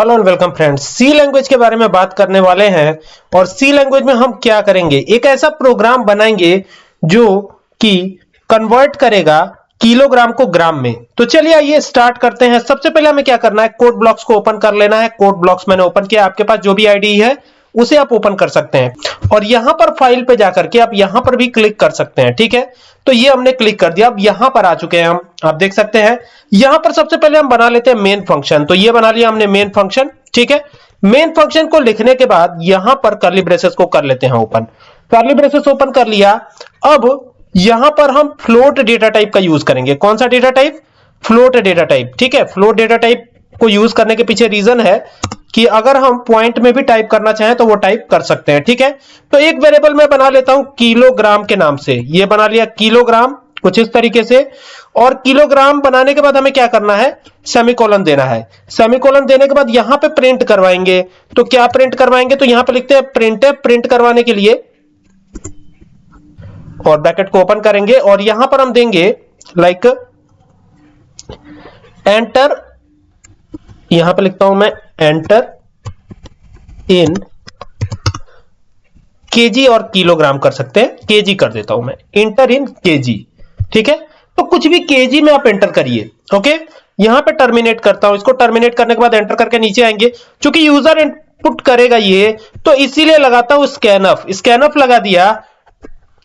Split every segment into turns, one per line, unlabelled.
Hello and welcome friends C language के बारे में बात करने वाले हैं और सी लैंग्वेज में हम क्या करेंगे? एक ऐसा प्रोग्राम बनाएँगे जो कि कन्वर्ट करेगा किलोग्राम को ग्राम में। तो चलिए आइए स्टार्ट करते हैं। सबसे पहले हमें क्या करना है? कोड ब्लॉक्स को ओपन कर लेना है। कोड ब्लॉक्स मैंने ओपन किया। आपके पास जो भी आईडी है, उसे आप ओपन कर सकते हैं। और यहाँ पर फ़ाइल पे जाकर के आप यहाँ पर भी क्लिक कर सकते हैं। ठीक है? तो ये हमने क्लिक कर दिया। अब यहाँ पर आ चुके हैं हम। आप देख सकते हैं, यहाँ पर सबसे पहले हम बना लेते हैं मेन फ़ंक्शन तो ये बना लिया हमने मेन फ़ंक्शन ठीक है? मेन फ़ंक्शन को लिखने के बाद यहाँ पर करली ब्रेसेस को कर लेते हैं ओपन करली ब्रेसेस ओपन कर लिया। अब यहाँ पर हम फ्लोट डेटा टाइप का यूज़ करेंगे। कौन सा data type float data type ठीक है? फ्लोट डेटा टाइप को यूज़ करने के पीछे रीजन है कि अगर हम पॉइंट में भी टाइप करना चाहें तो वो टाइप कर सकते हैं, ठीक है? तो एक वेरिएबल मैं बना लेता हूँ किलोग्राम के नाम से। ये बना लिया किलोग्राम कुछ इस तरीके से। और किलोग्राम बनाने के बाद हमें क्या करना है? सेमिकोलन देना है। सेमिकोलन देने के बाद यहाँ पे प्रिंट करवाएँगे। तो क्या प्रिंट करवाएँगे? तो यहाँ पे लिखते हैं प्रिंट है प्रिंट करवाने के लिए। और ब्रैकेट को ओपन करेंगे और यहाँ पर हम देंगे लाइक एंटर यहाँ पे लिखता हूँ मैं एंटर इन केजी और किलोग्राम कर सकते हैं केजी कर देता हूँ मैं इंटर इन केजी ठीक है? तो कुछ भी केजी में आप एंटर करिए ओके यहाँ पे टर्मिनेट करता हूँ, इसको टर्मिनेट करने के बाद एंटर करके नीचे आएँगे, क्योंकि यूज़र इनपुट करेगा ये तो इसीलिए लगाता हूँ स्कैनअप स्कैनअप लगा दिया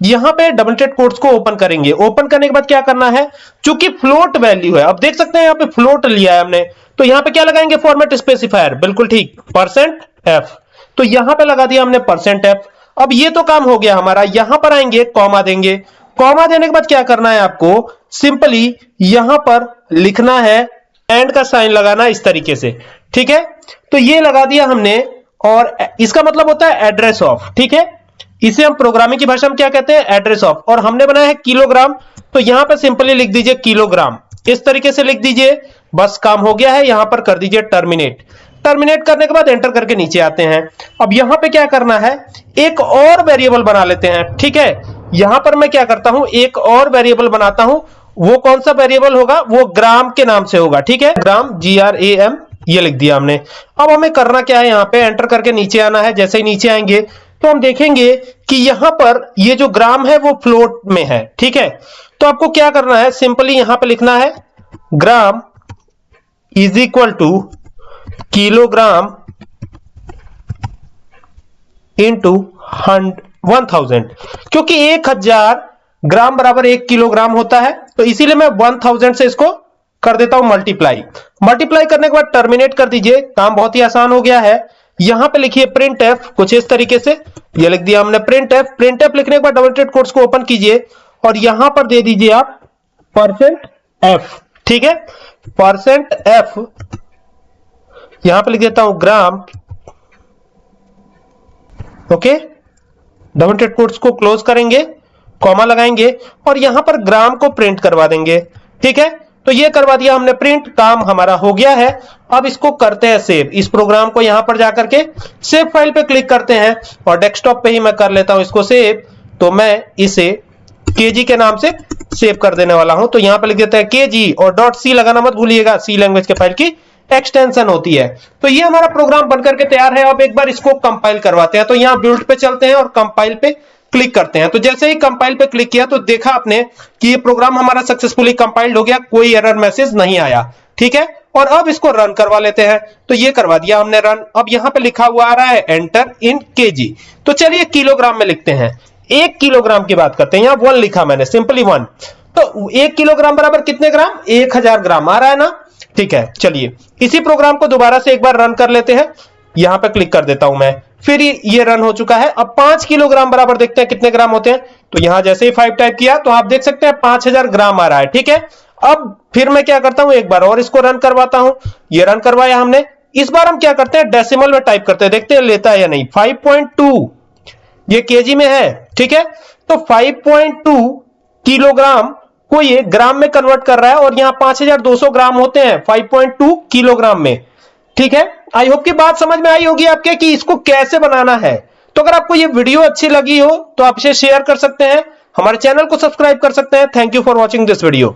यहाँ पे डबल टेड कोड्स को ओपन करेंगे। ओपन करने के बाद क्या करना है? चूँकि फ्लोट वैल्यू है, अब देख सकते हैं यहाँ पे फ्लोट लिया है हमने। तो यहाँ पे क्या लगाएँगे? फॉर्मेट स्पेसिफायर बिल्कुल ठीक। परसेंट एफ़ तो यहाँ पे लगा दिया हमने परसेंट एफ़ अब ये तो काम हो गया हमारा। यहाँ पर आएँगे कॉमा देंगे। कॉमा देने के बाद क्या करना है आपको? सिंपली यहाँ पर लिखना है एंड का साइन लगाना इस तरीके से। ठीक है? तो ये लगा दिया हमने और इसका मतलब होता है एड्रेस ऑफ़ ठीक है? इसे हम प्रोग्रामिंग की भाषा में क्या कहते हैं? एड्रेस ऑफ़ और हमने बनाया है किलोग्राम तो यहाँ पर सिंपली लिख दीजिए किलोग्राम इस तरीके से लिख दीजिए, बस काम हो गया है, यहाँ पर कर दीजिए टर्मिनेट टर्मिनेट करने के बाद एंटर करके नीचे आते हैं. अब यहाँ पे क्या करना है? एक और वेरिएबल बना लेते हैं. ठीक है? यहाँ पर मैं क्या करता हूँ? एक और वेरिएबल बनाता हूँ. वो कौन सा वेरिएबल होगा? वो ग्राम के नाम से होगा. ठीक है? ग्राम जी आर ए एम ये लिख दिया हमने. अब हमें करना क्या है? यहाँ पे एंटर करके नीचे आना है. जैसे ही नीचे आएँगे तो हम देखेंगे कि यहाँ पर ये जो ग्राम है वो फ्लोट में है, ठीक है? तो आपको क्या करना है? सिंपली यहाँ पर लिखना है, gram is equal to kilogram into one thousand. क्योंकि एक हज़ार ग्राम बराबर एक किलोग्राम होता है तो इसीलिए मैं वन थाउज़ेंड से इसको कर देता हूँ मल्टीप्लाई। मल्टीप्लाई करने के बाद टर्मिनेट कर दीजिए, काम बहुत ही आसान हो गया है। यहाँ पे लिखिए प्रिंट एफ़ कुछ इस तरीके से। ये लिख दिया हमने प्रिंट एफ़ प्रिंट एफ़ लिखने के बाद डबल कोड्स को ओपन कीजिए और यहाँ पर दे दीजिए आप परसेंट एफ़ ठीक है? परसेंट एफ़ यहाँ पे लिख देता हूँ ग्राम ओके? डबल टेड कोड्स को क्लोज करेंगे कॉमा लगाएँगे और यहाँ पर ग्राम को प्रिंट करवा देंगे, ठीक है? तो ये करवा दिया हमने प्रिंट काम हमारा हो गया है। अब इसको करते हैं सेव इस प्रोग्राम को यहाँ पर जाकर के सेव फ़ाइल पे क्लिक करते हैं और डेस्कटॉप पे ही मैं कर लेता हूँ इसको सेव तो मैं इसे केजी के नाम से सेव कर देने वाला हूँ। तो यहाँ पर लिख देते हैं केजी और डॉट सी लगाना मत भूलिएगा। सी लैंग्वेज के फ़ाइल की एक्सटेंशन होती है। तो ये हमारा प्रोग्राम बनकर के तैयार है। अब एक बार इसको कंपाइल करवाते हैं। तो यहाँ बिल्ड पे चलते हैं और कंपाइल पे क्लिक करते हैं। तो जैसे ही कंपाइल पे क्लिक किया तो देखा आपने कि ये प्रोग्राम हमारा सक्सेसफुली कंपाइल्ड हो गया, कोई एरर मैसेज नहीं आया। ठीक है? और अब इसको रन करवा लेते हैं। तो ये करवा दिया हमने रन अब यहाँ पे लिखा हुआ आ रहा है एंटर इन केजी तो चलिए किलोग्राम में लिखते हैं। एक किलोग्राम की बात करते हैं। यहाँ वन लिखा मैंने सिंपली वन तो एक किलोग्राम बराबर कितने ग्राम एक हज़ार ग्राम आ रहा है ना? ठीक है, चलिए। इसी प्रोग्राम को दोबारा से एक बार रन कर लेते हैं। यहाँ पर क्लिक कर देता हूँ मैं। फिर ये रन हो चुका है। अब पाँच किलोग्राम बराबर देखते हैं कितने ग्राम होते हैं। तो यहाँ जैसे ही फाइव टाइप किया तो आप देख सकते हैं पाँच हज़ार ग्राम आ रहा है, ठीक है? अब फिर मैं क्या करता हूँ? एक बार और इसको रन करवाता हूँ। ये रन करवाया हमने। इस बार हम क्या करते हैं? डेसिमल में टाइप करते हैं। देखते हैं लेता है या नहीं। 5.2 ये केजी में है, ठीक है? तो 5.2 किलोग्राम को ये ग्राम में कन्वर्ट कर रहा है और यहाँ 5200 ग्राम होते हैं 5.2 किलोग्राम में। ठीक है? आई होप की बात समझ में आई होगी आपके कि इसको कैसे बनाना है। तो अगर आपको ये वीडियो अच्छी लगी हो तो आप इसे शेयर कर सकते हैं। हमारे चैनल को सब्सक्राइब कर सकते हैं। Thank you for watching this video